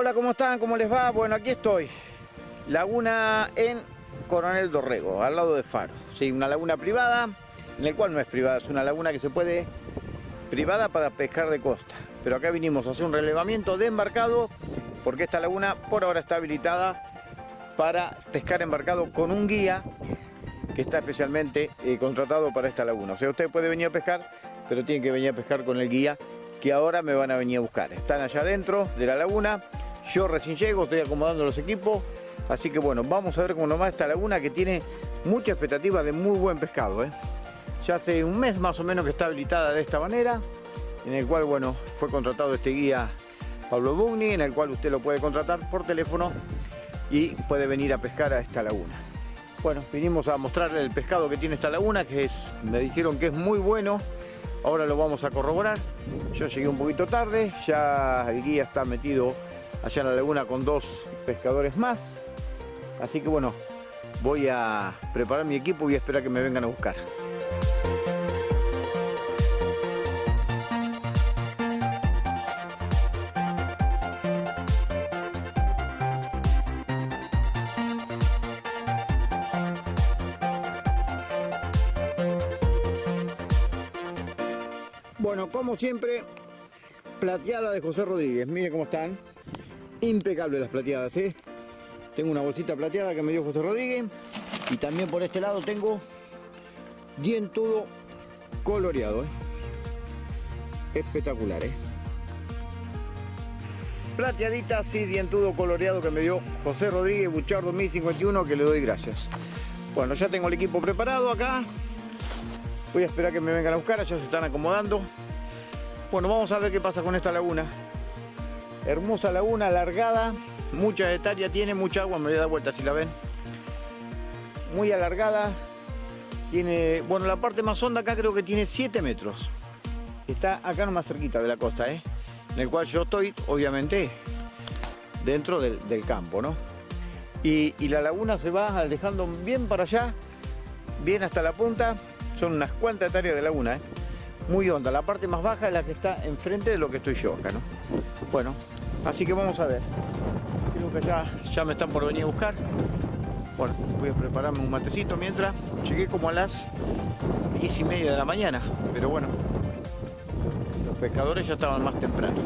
Hola, ¿cómo están? ¿Cómo les va? Bueno, aquí estoy. Laguna en Coronel Dorrego, al lado de Faro. Sí, una laguna privada, en el cual no es privada, es una laguna que se puede privada para pescar de costa. Pero acá vinimos a hacer un relevamiento de embarcado, porque esta laguna por ahora está habilitada para pescar embarcado con un guía que está especialmente eh, contratado para esta laguna. O sea, usted puede venir a pescar, pero tiene que venir a pescar con el guía que ahora me van a venir a buscar. Están allá adentro de la laguna, yo recién llego, estoy acomodando los equipos, así que bueno, vamos a ver cómo va esta laguna que tiene mucha expectativa de muy buen pescado. ¿eh? Ya hace un mes más o menos que está habilitada de esta manera, en el cual bueno, fue contratado este guía Pablo Bugni, en el cual usted lo puede contratar por teléfono y puede venir a pescar a esta laguna. Bueno, vinimos a mostrarle el pescado que tiene esta laguna, que es, me dijeron que es muy bueno, Ahora lo vamos a corroborar. Yo llegué un poquito tarde, ya el guía está metido allá en la laguna con dos pescadores más. Así que bueno, voy a preparar mi equipo y a esperar que me vengan a buscar. Bueno, como siempre, plateada de José Rodríguez. Miren cómo están. Impecables las plateadas, ¿eh? Tengo una bolsita plateada que me dio José Rodríguez. Y también por este lado tengo dientudo coloreado, ¿eh? Espectacular, ¿eh? Plateadita, sí, dientudo coloreado que me dio José Rodríguez, Buchar 2051, que le doy gracias. Bueno, ya tengo el equipo preparado acá. Voy a esperar que me vengan a buscar, ya se están acomodando. Bueno, vamos a ver qué pasa con esta laguna. Hermosa laguna, alargada, mucha hectárea tiene, mucha agua, me voy a dar vuelta si la ven. Muy alargada, tiene, bueno, la parte más honda acá creo que tiene 7 metros. Está acá nomás cerquita de la costa, ¿eh? En el cual yo estoy, obviamente, dentro del, campo, ¿no? Y, y la laguna se va dejando bien para allá, bien hasta la punta, son unas cuantas hectáreas de laguna, ¿eh? muy honda. La parte más baja es la que está enfrente de lo que estoy yo acá, ¿no? Bueno, así que vamos a ver. Creo que ya, ya me están por venir a buscar. Bueno, voy a prepararme un matecito mientras. Llegué como a las 10 y media de la mañana, pero bueno, los pescadores ya estaban más temprano.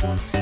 Thank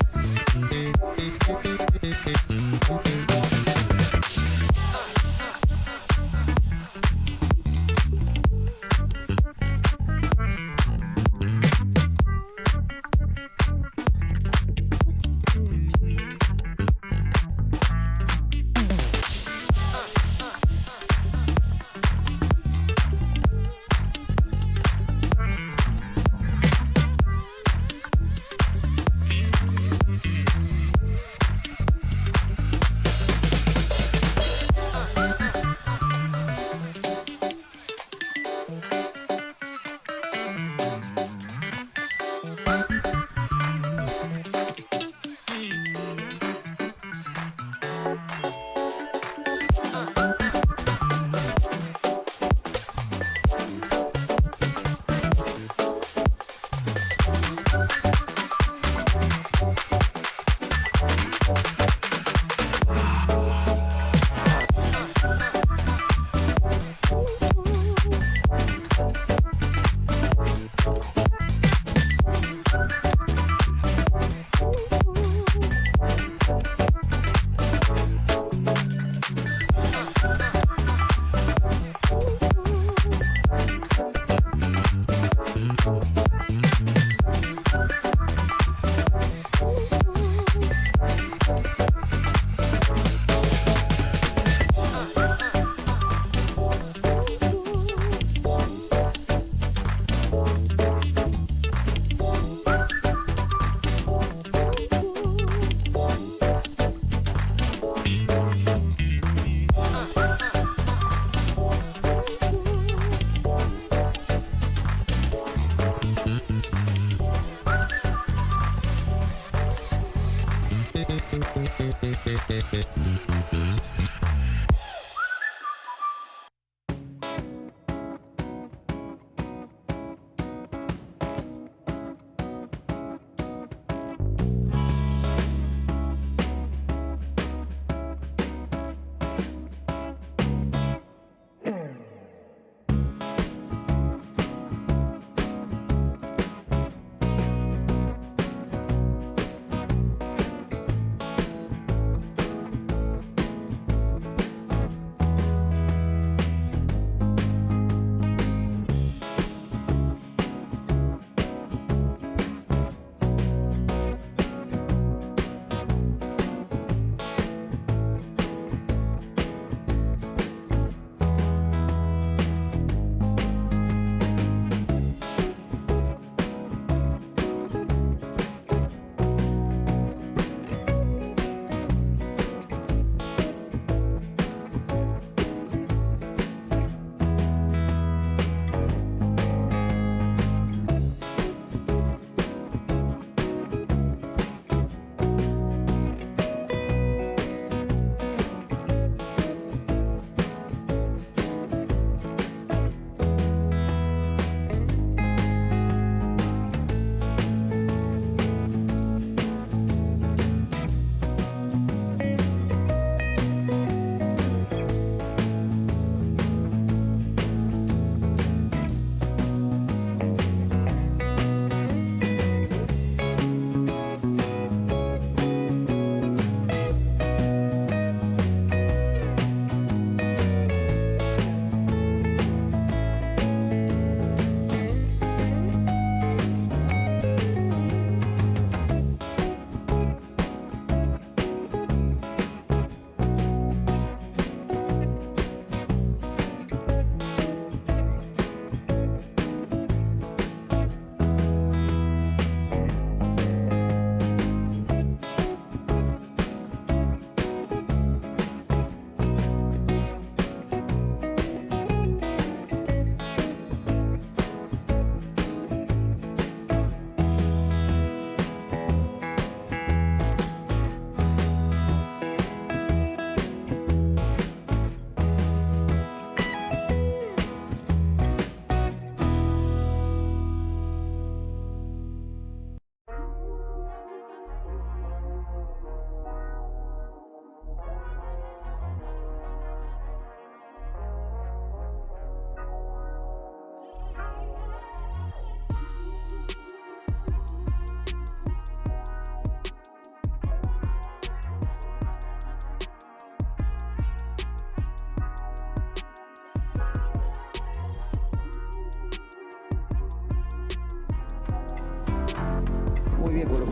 bien con ¿eh?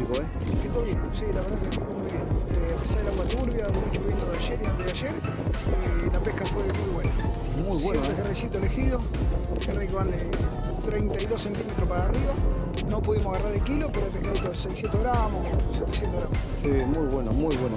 Bien, sí, la verdad que muy bien. Eh, a pesar del agua turbia, mucho viento de ayer y antes de ayer, eh, la pesca fue muy buena. Muy Siempre ¿eh? carrecito elegido, van de 32 centímetros para arriba. No pudimos agarrar de kilo, pero el pescadito de 600 gramos, 700 gramos. Sí, muy bueno, muy bueno.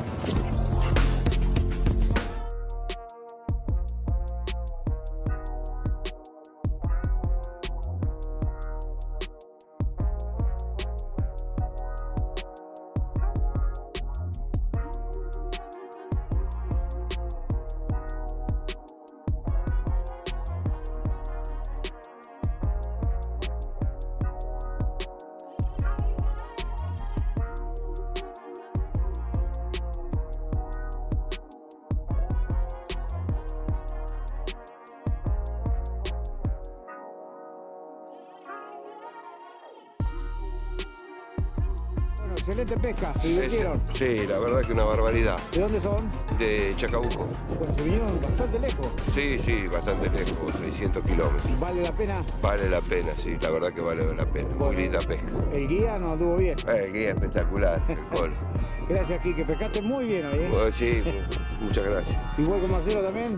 Excelente pesca, se divirtieron. Sí, la verdad que una barbaridad. ¿De dónde son? De Chacabuco. Bueno, se vinieron bastante lejos. Sí, sí, bastante lejos, 600 kilómetros. ¿Vale la pena? Vale la pena, sí, la verdad que vale la pena. Muy linda pesca. El guía nos anduvo bien. Eh, guía espectacular, el col. Gracias, Quique. Pescaste muy bien hoy, ¿eh? Bueno, sí, mu- muchas gracias. Igual que Marcelo también.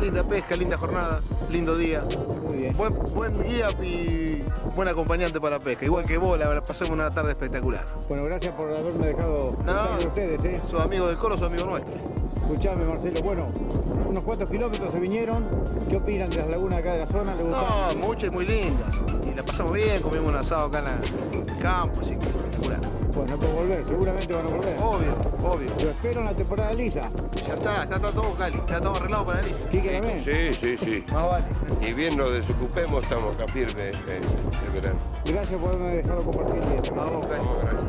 Linda pesca, linda jornada, lindo día. Muy bien. Buen, buen guía y buen acompañante para la pesca. Igual que vos, la verdad, pasamos una tarde espectacular. Bueno, gracias por haberme dejado con ustedes, ¿eh? sos amigo del coro, sos amigo nuestro. Escuchame, Marcelo. Bueno, unos cuantos kilómetros se vinieron. ¿Qué opinan de las lagunas acá de la zona? No, muchas y muy lindas. Y la pasamos bien, comimos un asado acá en, la- en el campo, así que espectacular. Bueno, por volver, seguramente van a volver. Obvio, obvio. Lo espero en la temporada lisa. Ya está, está todo Cali, está todo arreglado para Alicia. Quique también. Sí, sí, sí. Más vale. Y bien nos desocupemos, estamos acá firmes eh, el verano. Gracias por haberme dejado compartir día. Vamos, Cali. Vamos, gracias.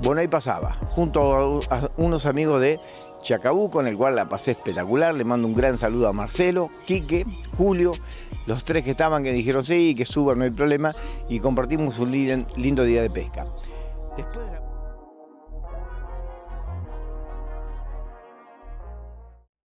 Bueno, ahí pasaba, junto a unos amigos de Chacabuco, en el cual la pasé espectacular. Le mando un gran saludo a Marcelo, Quique, Julio, los tres que estaban que dijeron sí, que suban, no hay problema, y compartimos un lin- lindo día de pesca. Después de